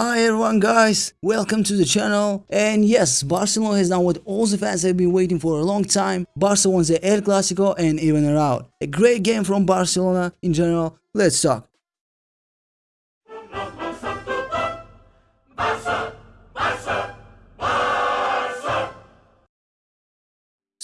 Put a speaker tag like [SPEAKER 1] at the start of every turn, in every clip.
[SPEAKER 1] Hi everyone guys, welcome to the channel and yes, Barcelona has done what all the fans have been waiting for a long time. Barca won the El Clasico and even a out. A great game from Barcelona in general, let's talk.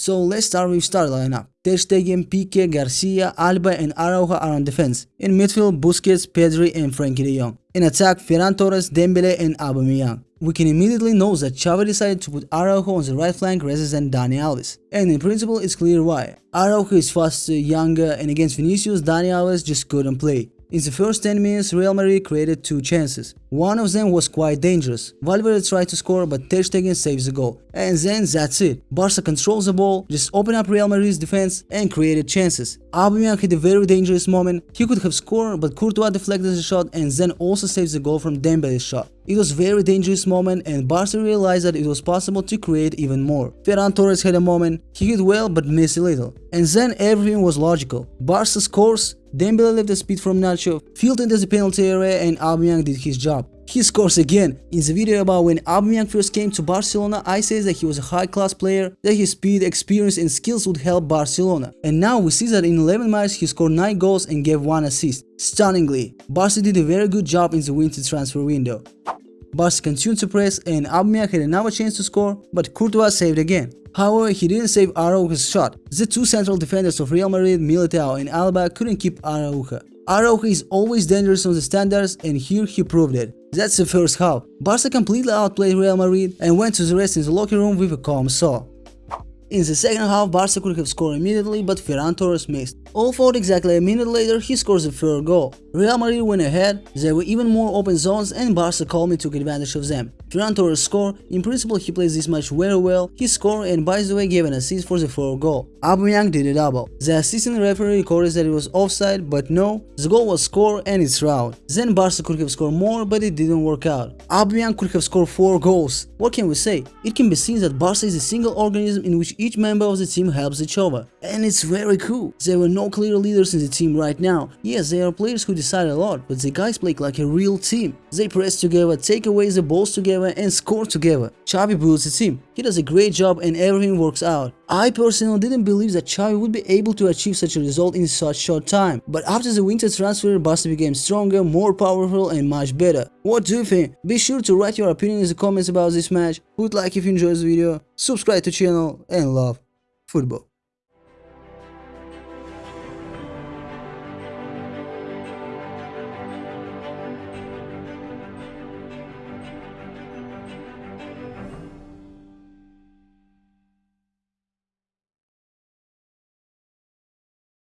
[SPEAKER 1] So let's start with start lineup. Ter Stegen, Pique, Garcia, Alba and Araujo are on defense. In midfield, Busquets, Pedri and Frenkie de Jong. In attack, Ferran Torres, Dembele and Aubameyang. We can immediately know that Xavi decided to put Araujo on the right flank rather than Dani Alves. And in principle, it's clear why. Araujo is faster, younger and against Vinicius, Dani Alves just couldn't play. In the first 10 minutes, Real Madrid created two chances. One of them was quite dangerous. Valverde tried to score but Ter Stegen saves the goal. And then that's it. Barca controls the ball, just open up Real Madrid's defense and created chances. Aubameyang had a very dangerous moment. He could have scored but Courtois deflected the shot and then also saves the goal from Dembele's shot. It was very dangerous moment and Barca realized that it was possible to create even more. Ferran Torres had a moment, he hit well but missed a little. And then everything was logical. Barca scores, Dembele left the speed from Nacho, filled into the penalty area and Aubameyang did his job. He scores again. In the video about when Aubameyang first came to Barcelona, I said that he was a high-class player, that his speed, experience and skills would help Barcelona. And now we see that in 11 matches he scored 9 goals and gave 1 assist. Stunningly, Barca did a very good job in the winter transfer window. Barca continued to press and Aubameyang had another chance to score, but Courtois saved again. However, he didn't save Araujo's shot. The two central defenders of Real Madrid, Militao and Alaba couldn't keep Araujo. Araujo is always dangerous on the standards and here he proved it. That's the first half. Barca completely outplayed Real Madrid and went to the rest in the locker room with a calm soul. In the second half, Barca could have scored immediately, but Ferran Torres missed. All thought exactly a minute later, he scores the third goal. Real Madrid went ahead, there were even more open zones and Barca calmly took advantage of them. Ferran Torres score, in principle he plays this match very well, he scored and by the way gave an assist for the fourth goal. Aubameyang did a double. The assistant referee recorded that it was offside, but no, the goal was scored and it's round. Then Barca could have scored more, but it didn't work out. Aubameyang could have scored 4 goals. What can we say? It can be seen that Barca is a single organism in which each member of the team helps each other. And it's very cool. There were no clear leaders in the team right now. Yes, there are players who decide a lot, but the guys play like a real team. They press together, take away the balls together and score together. Xavi builds the team. He does a great job and everything works out. I personally didn't believe that Xavi would be able to achieve such a result in such short time. But after the winter transfer, Barca became stronger, more powerful and much better. What do you think? Be sure to write your opinion in the comments about this match, put like if you enjoyed this video, subscribe to channel and love football.